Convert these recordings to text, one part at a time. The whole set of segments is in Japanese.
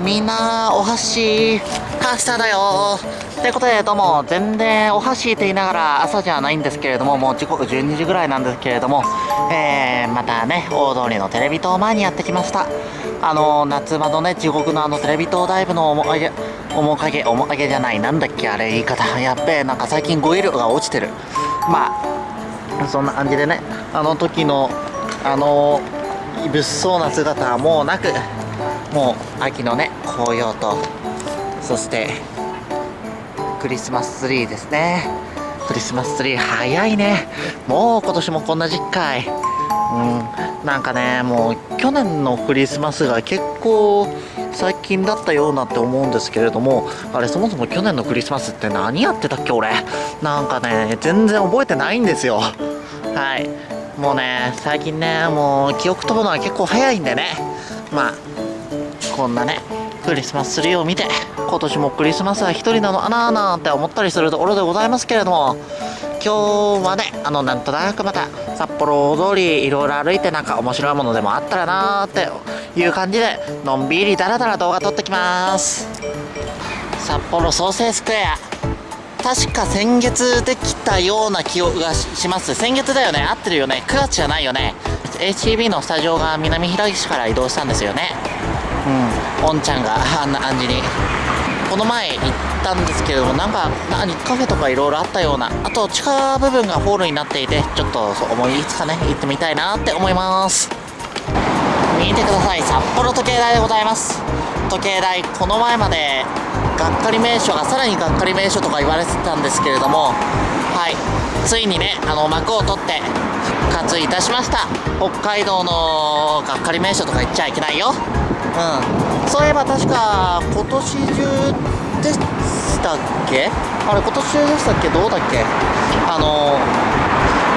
みんなお箸カスタだよ。ということでどうも全然お箸って言いながら朝じゃないんですけれどももう時刻12時ぐらいなんですけれどもえー、またね大通りのテレビ塔前にやってきました。あの夏場のね地獄のあのテレビ塔ダイブの面影面影面影じゃないなんだっけあれ言い方。やっべえなんか最近語彙力が落ちてる。まあそんな感じでねあの時のあの物騒な姿はもうなくもう秋のね紅葉とそしてクリスマスツリーですね。クリスマスツリー早いね。もう今年もこんな時期かい。うん。なんかねもう去年のクリスマスが結構最近だったようなって思うんですけれどもあれそもそも去年のクリスマスって何やってたっけ俺。なんかね全然覚えてないんですよ。はい。もうね最近ねもう記憶飛ぶのは結構早いんでね。まあこんなねクリスマスツリーを見て今年もクリスマスは一人なのかなーなんて思ったりするところでございますけれども今日はねあのなんとなくまた札幌大通りいろいろ歩いてなんか面白いものでもあったらなーっていう感じでのんびりだらだら動画撮ってきます。札幌創生スクエア。確か先月できたような気がします。先月だよね。合ってるよね。9月じゃないよね。HTB のスタジオが南平岸から移動したんですよね。うん。おんちゃんがあんな感じに。この前行ったんですけれどもなんか何カフェとかいろいろあったようなあと地下部分がホールになっていてちょっとそう思いつかね行ってみたいなって思います。見てください。札幌時計台でございます。時計台この前までがっかり名所がさらにがっかり名所とか言われてたんですけれどもはい。ついにねあの幕を取って復活いたしました。北海道のがっかり名所とか言っちゃいけないよ。うん。そういえば確か今年中でしたっけ？あれ今年中でしたっけ？どうだっけ？あの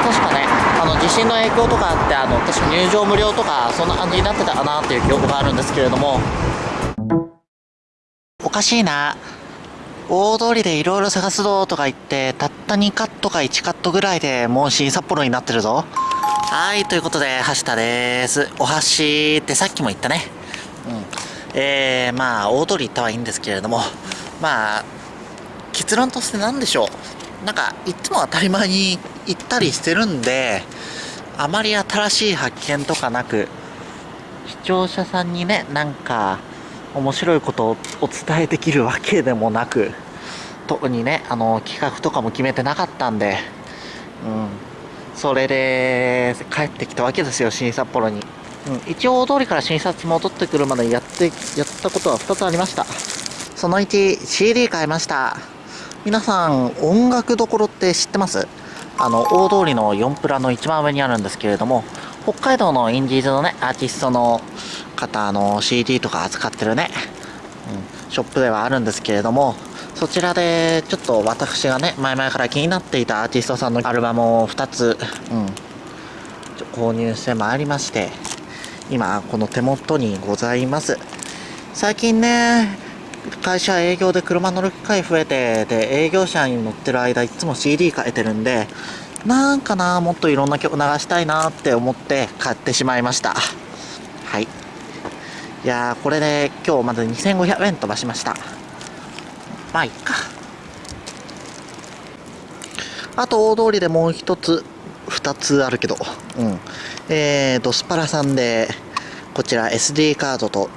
確かねあの地震の影響とかあってあの確か入場無料とかそんな感じになってたかなっていう記憶があるんですけれども。おかしいな。大通りでいろいろ探すぞとか言ってたった2カットか1カットぐらいでもう新札幌になってるぞ。はいということで橋田です。お箸ってさっきも言ったね。うん。えー、まあ大通り行ったはいいんですけれどもまあ結論として何でしょう。なんかいつも当たり前に行ったりしてるんであまり新しい発見とかなく視聴者さんにねなんか面白いことをお伝えできるわけでもなく特にねあの企画とかも決めてなかったんでうん。それで帰ってきたわけですよ新札幌に、うん、一応大通りから新札戻ってくるまでやってやったことは2つありました。その 1CD 買いました。皆さん音楽どころって知ってます？あの大通りの4プラの一番上にあるんですけれども北海道のインディーズのねアーティストの方の CD とか扱ってるね、うん、ショップではあるんですけれどもそちらでちょっと私がね前々から気になっていたアーティストさんのアルバムを2つ、うん、購入してまいりまして今この手元にございます。最近ね会社営業で車乗る機会増えてで営業車に乗ってる間いつも CD 変えてるんでなんかなもっといろんな曲流したいなって思って買ってしまいました。はい。いやーこれで今日まず2500円飛ばしました。まあいっか。あと大通りでもう一つ二つあるけどうんえー、ドスパラさんでこちら SD カードと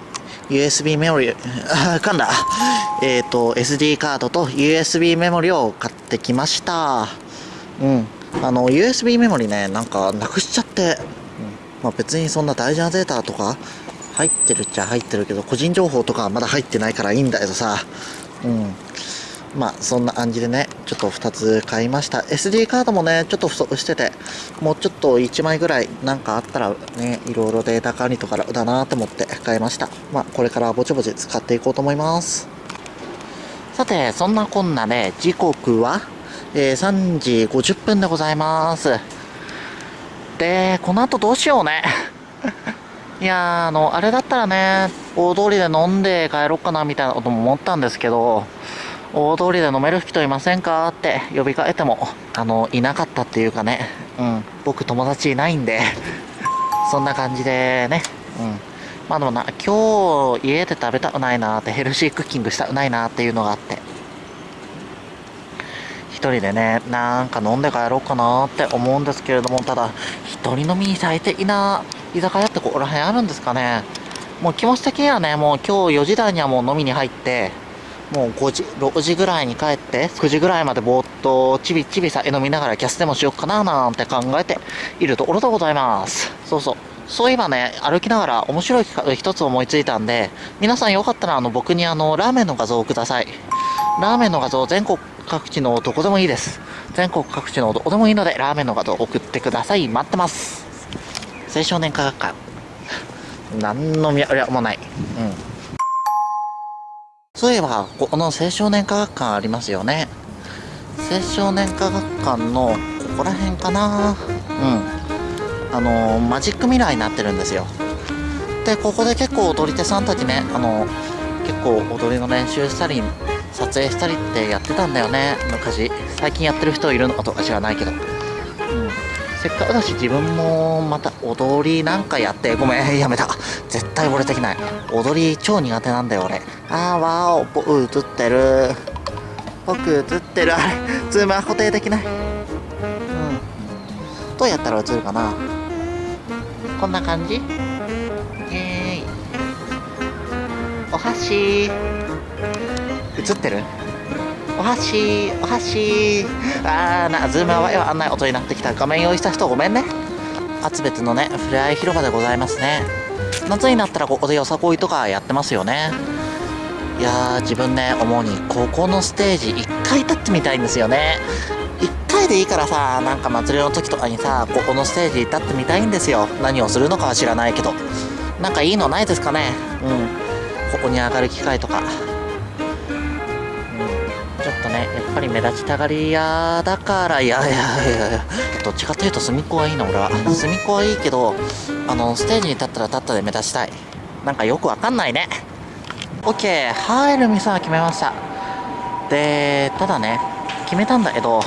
USB メモリ、あ、噛んだ。えっ、ー、と、SD カードと USB メモリを買ってきました。うん。あの、USB メモリね、なんかなくしちゃって、うん、まあ別にそんな大事なデータとか入ってるっちゃ入ってるけど、個人情報とかはまだ入ってないからいいんだけどさ、うん。まあそんな感じでね、ちょっと2つ買いました。SD カードもね、ちょっと不足してて、もうちょっと1枚ぐらいなんかあったらね、いろいろデータ管理とかだなと思って買いました。まあこれからぼちぼち使っていこうと思います。さて、そんなこんなで、ね、時刻は、えー、3時50分でございます。で、この後どうしようね。いや、あの、あれだったらね、大通りで飲んで帰ろうかなみたいなことも思ったんですけど、大通りで飲める人いませんか？って呼びかけても、あの、いなかったっていうかね、うん、僕友達いないんで。そんな感じでね、うん、まあでもな、今日家で食べたくないなって、ヘルシークッキングしたくないなっていうのがあって。一人でね、なんか飲んで帰ろうかなって思うんですけれども、ただ、一人飲みに最適な居酒屋ってここら辺あるんですかね。もう気持ち的にはね、もう今日4時台にはもう飲みに入って、もう5時、6時ぐらいに帰って、9時ぐらいまでぼーっとちびちび酒飲みながらキャスでもしようかななんて考えているところでございます。そうそう。そういえばね、歩きながら面白い企画一つ思いついたんで、皆さんよかったらあの僕にあの、ラーメンの画像をください。ラーメンの画像全国各地のどこでもいいです。全国各地のどこでもいいので、ラーメンの画像送ってください。待ってます。青少年科学館。何の脈略もない。うん。そういえば、この青少年科学館ありますよね。青少年科学館のここら辺かな。うん。あのマジックミラーになってるんですよ。でここで結構踊り手さんたちねあの結構踊りの練習したり撮影したりってやってたんだよね。昔。最近やってる人いるのかとか知らないけど、うん、せっかくだし自分もまた踊りなんかやって。ごめんやめた。絶対俺できない。踊り超苦手なんだよ俺。あーわーお映ってる。僕映ってる。あれズームは固定できない。うん。どうやったら映るかな？こんな感じ？えーいお箸。映ってる？お箸お箸。あーなズームはわあんない音になってきた。画面用意した人ごめんね。厚別のねふれあい広場でございますね。夏になったらここでよさこいとかやってますよね。いやー自分ね主にここのステージ1回立ってみたいんですよね。1回でいいからさなんか祭りの時とかにさここのステージ立ってみたいんですよ。何をするのかは知らないけど。なんかいいのないですかね？うん。ここに上がる機会とか。うん。ちょっとねやっぱり目立ちたがり屋だからいやいやいやいや。どっちかというと隅っこはいいの俺は。隅っこはいいけどあのステージに立ったら立ったで目立ちたい。なんかよくわかんないね。OK 入る店は決めました。でただね決めたんだけど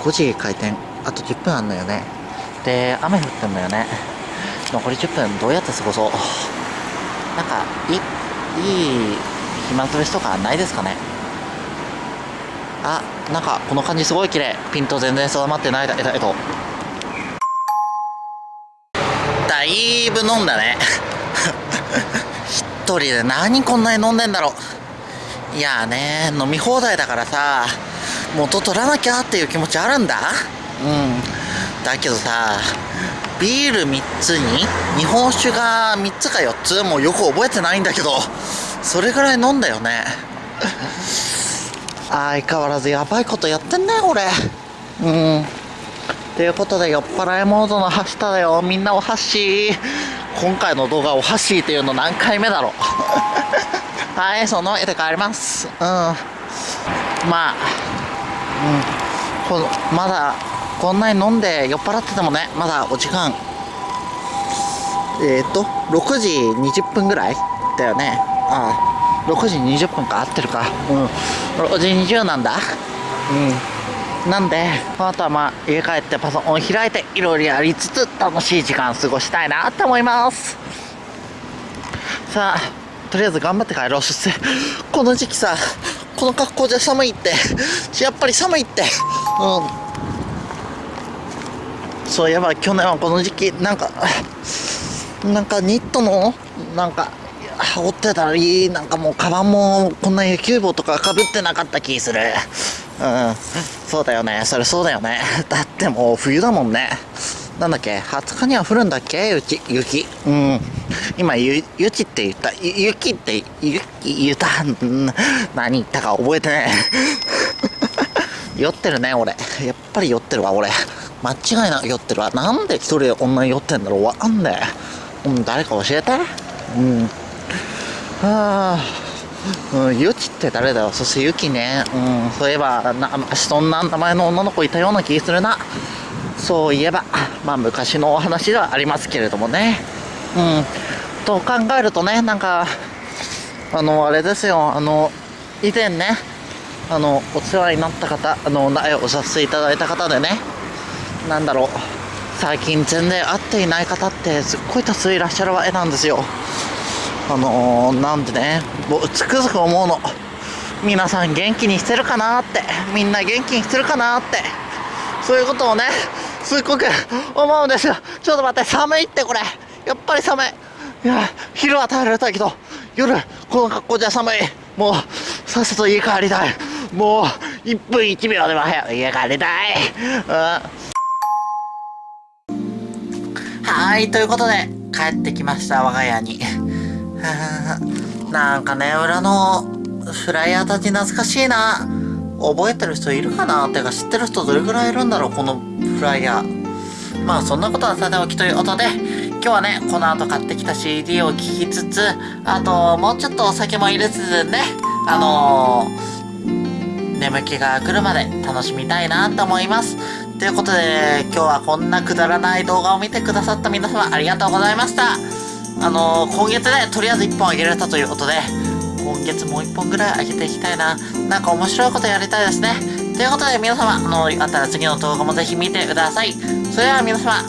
5時開店。あと10分あんのよね。で雨降ってんのよね。残り10分どうやって過ごそう。なんかいいい暇つぶしとかないですかね。あなんかこの感じすごい綺麗。ピント全然定まってないだけど。だいぶ飲んだね。人で何こんなに飲んでんだろう。いやね飲み放題だからさ元取らなきゃっていう気持ちあるんだ。うん。だけどさビール3つに日本酒が3つか4つもうよく覚えてないんだけどそれぐらい飲んだよね。相変わらずやばいことやってんね俺。うん。ということで酔っ払いモードのハッシュだよ。みんなお箸今回の動画お箸っていうの何回目だろう？はいその絵で帰ります。うん。まあこのまだこんなに飲んで酔っ払っててもねまだお時間。えっ、ー、と6時20分ぐらいだよね。ああ6時20分か？合ってるか？うん。6時20なんだ。うん。なんであとはまあ家帰ってパソコン開いていろいろやりつつ楽しい時間過ごしたいなって思います。さあとりあえず頑張って帰ろう。そしてこの時期さこの格好じゃ寒いってやっぱり寒いって。うん。そういえば去年はこの時期なんかなんかニットのなんか羽織ってたりなんかもうカバンもこんな野球帽とかかぶってなかった気する。うん。そうだよね。それそうだよね。だってもう冬だもんね。なんだっけ？20日には降るんだっけ？雪雪。うん。今ゆ雪って言った。雪って雪言った。何言ったか覚えてね 酔ってるね俺。やっぱり酔ってるわ俺。間違いなく酔ってるわ。なんで一人でこんなに酔ってんだろう。わかんねえ。うん誰か教えて。うん。はあ。うん、ゆきって誰だよ？そしてゆきね。うんそういえばなそんな名前の女の子いたような気するな。そういえばまあ昔のお話ではありますけれどもね。うん。と考えるとねなんかあのあれですよ。あの以前ねあのお世話になった方あの苗をさせていただいた方でねなんだろう。最近全然会っていない方ってすっごい多数いらっしゃるわけなんですよ。あのー、なんでねもうつくづく思うの。皆さん元気にしてるかなって。みんな元気にしてるかなって。そういうことをねすっごく思うんですよ。ちょっと待って寒いってこれ。やっぱり寒い。いや昼は耐えられたけど夜この格好じゃ寒い。もうさっさと家帰りたい。もう1分1秒でも早く家帰りたい、うん、はいということで帰ってきました我が家に。なんかね裏のフライヤーたち懐かしいな。覚えてる人いるかな？てか知ってる人どれぐらいいるんだろう？このフライヤー。まあそんなことはさておきということで今日はねこの後買ってきた CD を聴きつつあともうちょっとお酒も入れつつねあのー、眠気が来るまで楽しみたいなと思います。ということで今日はこんなくだらない動画を見てくださった皆様ありがとうございました。あのー、今月ねとりあえず1本あげられたということで今月もう1本ぐらいあげていきたいな。なんか面白いことやりたいですね。ということで皆様、あの、よかったら次の動画もぜひ見てください。それでは皆様、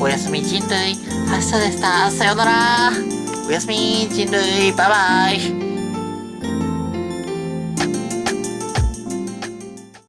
おやすみ人類、明日でした。さようなら。おやすみ人類、バイバイ。